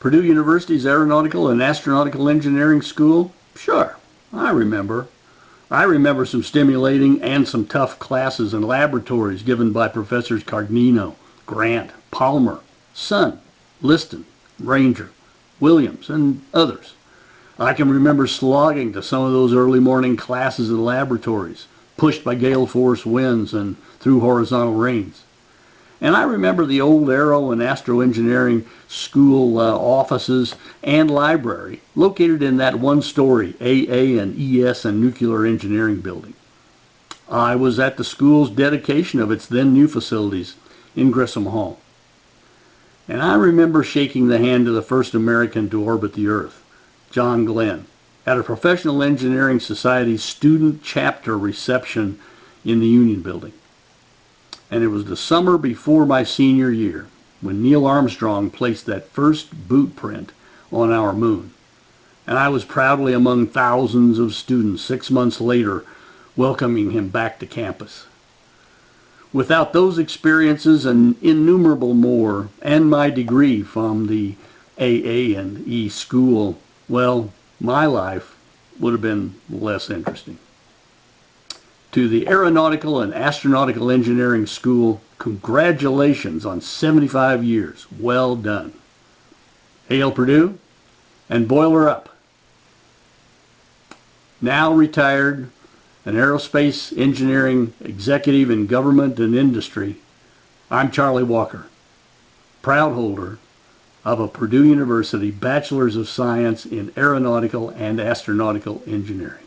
Purdue University's Aeronautical and Astronautical Engineering School? Sure, I remember. I remember some stimulating and some tough classes and laboratories given by Professors Cargnino, Grant, Palmer, Sun, Liston, Ranger, Williams, and others. I can remember slogging to some of those early morning classes in laboratories, pushed by gale force winds and through horizontal rains. And I remember the old aero and astro engineering school uh, offices and library located in that one story AA and ES and nuclear engineering building. I was at the school's dedication of its then new facilities in Grissom Hall. And I remember shaking the hand of the first American to orbit the Earth, John Glenn, at a Professional Engineering Society student chapter reception in the Union Building and it was the summer before my senior year when Neil Armstrong placed that first boot print on our moon. And I was proudly among thousands of students six months later welcoming him back to campus. Without those experiences and innumerable more, and my degree from the AA and E school, well, my life would have been less interesting. To the Aeronautical and Astronautical Engineering School, congratulations on 75 years. Well done. Hail Purdue and boiler up. Now retired, an aerospace engineering executive in government and industry, I'm Charlie Walker, proud holder of a Purdue University Bachelor's of Science in Aeronautical and Astronautical Engineering.